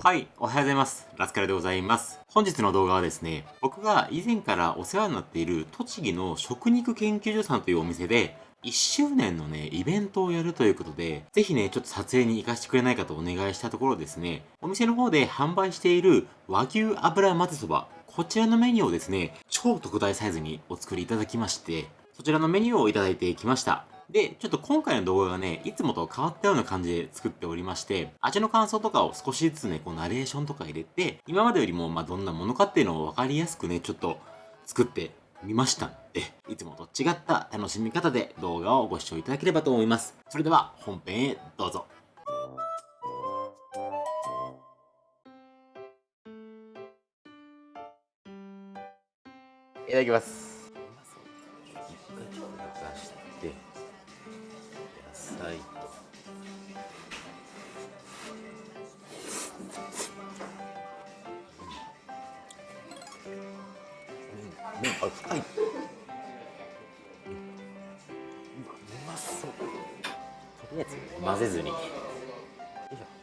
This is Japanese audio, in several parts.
はい、おはようございます。ラスカルでございます。本日の動画はですね、僕が以前からお世話になっている栃木の食肉研究所さんというお店で、1周年のね、イベントをやるということで、ぜひね、ちょっと撮影に行かせてくれないかとお願いしたところですね、お店の方で販売している和牛油混ぜそば、こちらのメニューをですね、超特大サイズにお作りいただきまして、そちらのメニューをいただいてきました。で、ちょっと今回の動画がね、いつもと変わったような感じで作っておりまして、味の感想とかを少しずつね、こうナレーションとか入れて、今までよりもまあどんなものかっていうのを分かりやすくね、ちょっと作ってみましたんで、いつもと違った楽しみ方で動画をご視聴いただければと思います。それでは本編へどうぞ。いただきます。ライト麺あ深い、うん、うまそう。とりあえず混ぜずに。よいしょ。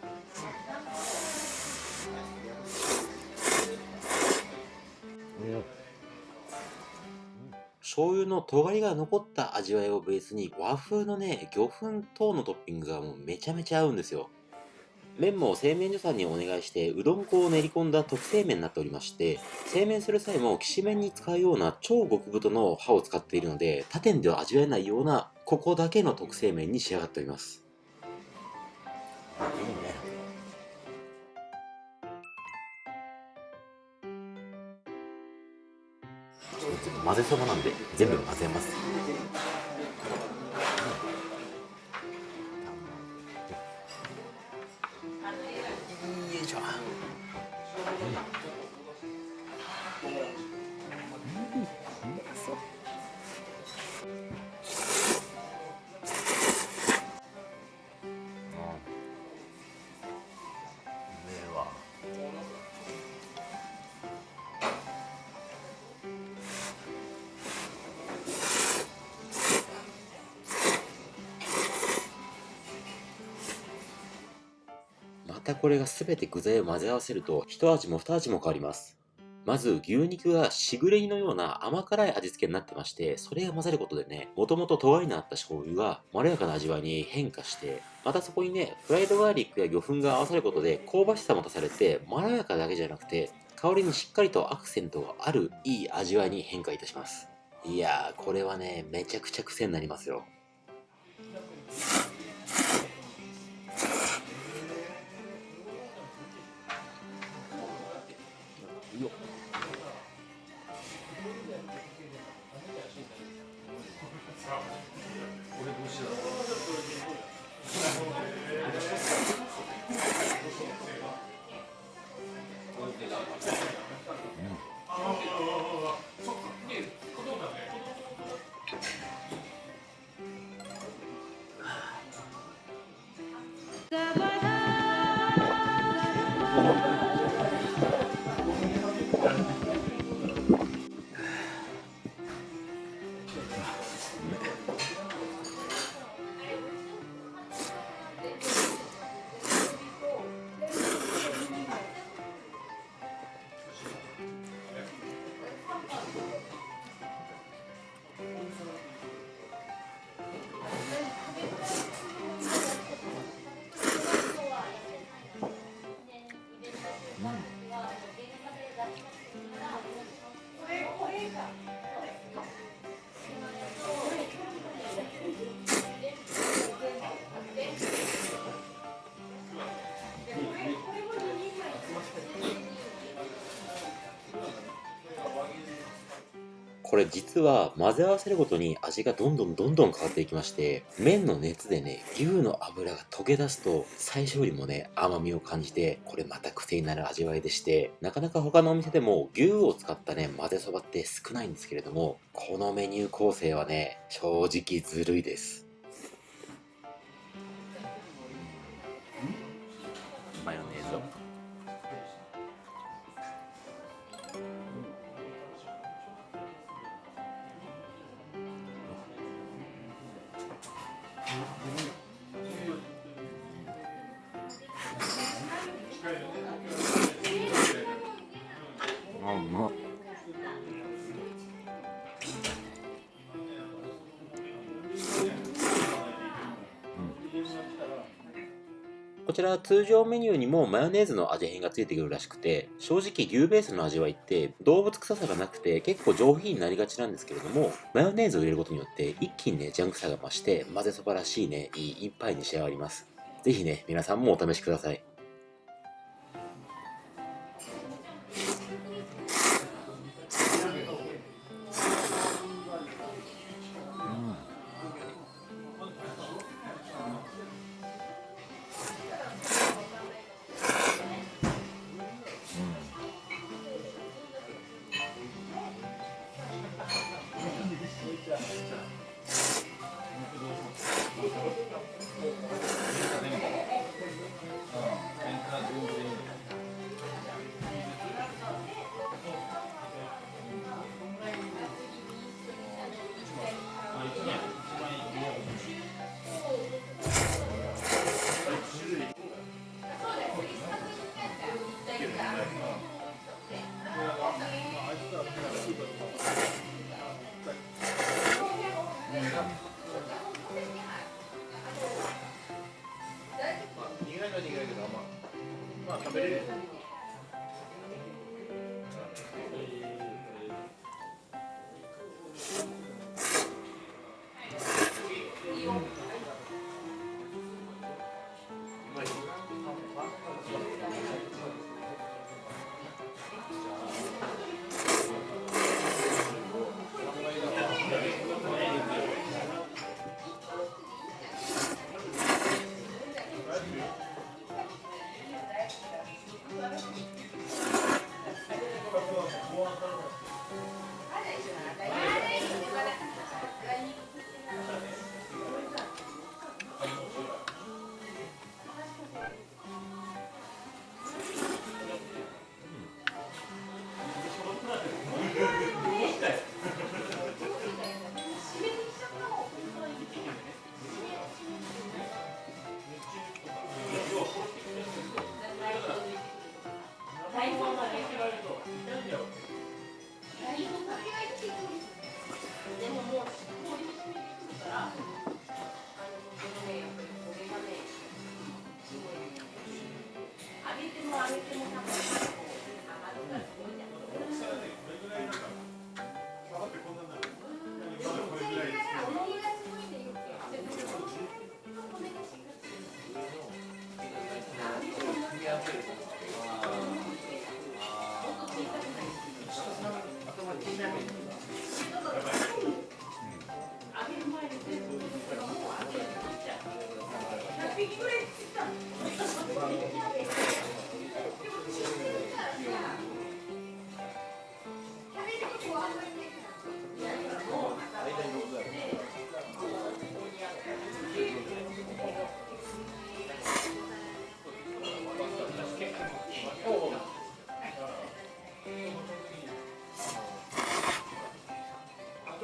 醤油の尖りが残った味わいをベースに和風のね魚粉等のトッピングがもうめちゃめちゃ合うんですよ。麺も製麺所さんにお願いしてうどん粉を練り込んだ特製麺になっておりまして製麺する際もきしめんに使うような超極太の刃を使っているので他店では味わえないようなここだけの特製麺に仕上がっております。いいね。混ぜそばなんで全部混ぜます。たこれが全て具材を混ぜ合わせると一味も二味も変わります。まず牛肉がしぐれ煮のような甘辛い味付けになってまして、それが混ざることでね、もともと尖りのあった醤油がまろやかな味わいに変化して、またそこにね、フライドガーリックや魚粉が合わさることで香ばしさも足されて、まろやかだけじゃなくて、香りにしっかりとアクセントがあるいい味わいに変化いたします。いやー、これはね、めちゃくちゃ癖になりますよ。Adiós. これ実は混ぜ合わせるごとに味がどんどんどんどん変わっていきまして麺の熱でね牛の脂が溶け出すと最初よりもね甘みを感じてこれまた癖になる味わいでしてなかなか他のお店でも牛を使ったね混ぜそばって少ないんですけれどもこのメニュー構成はね正直ずるいです。マヨネちら通常メニューにもマヨネーズの味変がついてくるらしくて、正直牛ベースの味わいって動物臭さがなくて結構上品になりがちなんですけれども、マヨネーズを入れることによって一気にね、ジャンクさが増して混ぜそばらしいね、いい一杯に仕上がります。是非ね、皆さんもお試しください。あれ?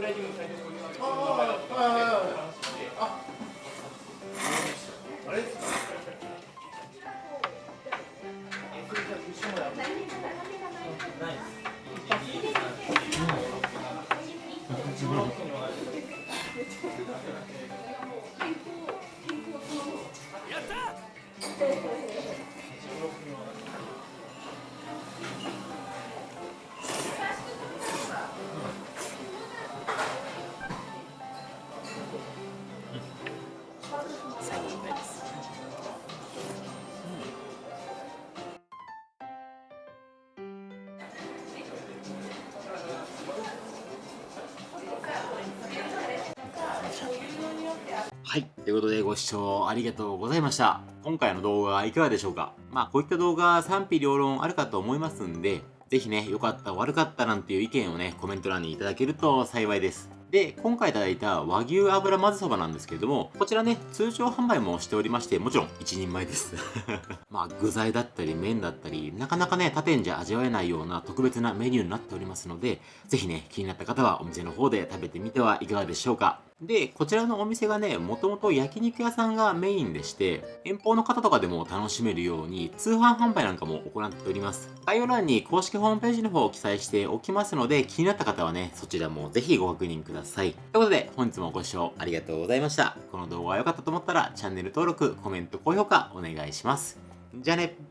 プライィングこうい。うっで、ああれやったはい。ということでご視聴ありがとうございました。今回の動画はいかがでしょうか？まあこういった動画賛否両論あるかと思いますんで、ぜひね、良かった悪かったなんていう意見をね、コメント欄にいただけると幸いです。で、今回いただいた和牛油混ぜそばなんですけれども、こちらね、通常販売もしておりまして、もちろん一人前です。まあ、具材だったり麺だったり、なかなかね、他店じゃ味わえないような特別なメニューになっておりますので、ぜひね、気になった方はお店の方で食べてみてはいかがでしょうか。で、こちらのお店がね、もともと焼肉屋さんがメインでして、遠方の方とかでも楽しめるように通販販売なんかも行っております。概要欄に公式ホームページの方を記載しておきますので、気になった方はね、そちらもぜひご確認ください。ということで、本日もご視聴ありがとうございました。この動画が良かったと思ったら、チャンネル登録、コメント、高評価お願いします。じゃあね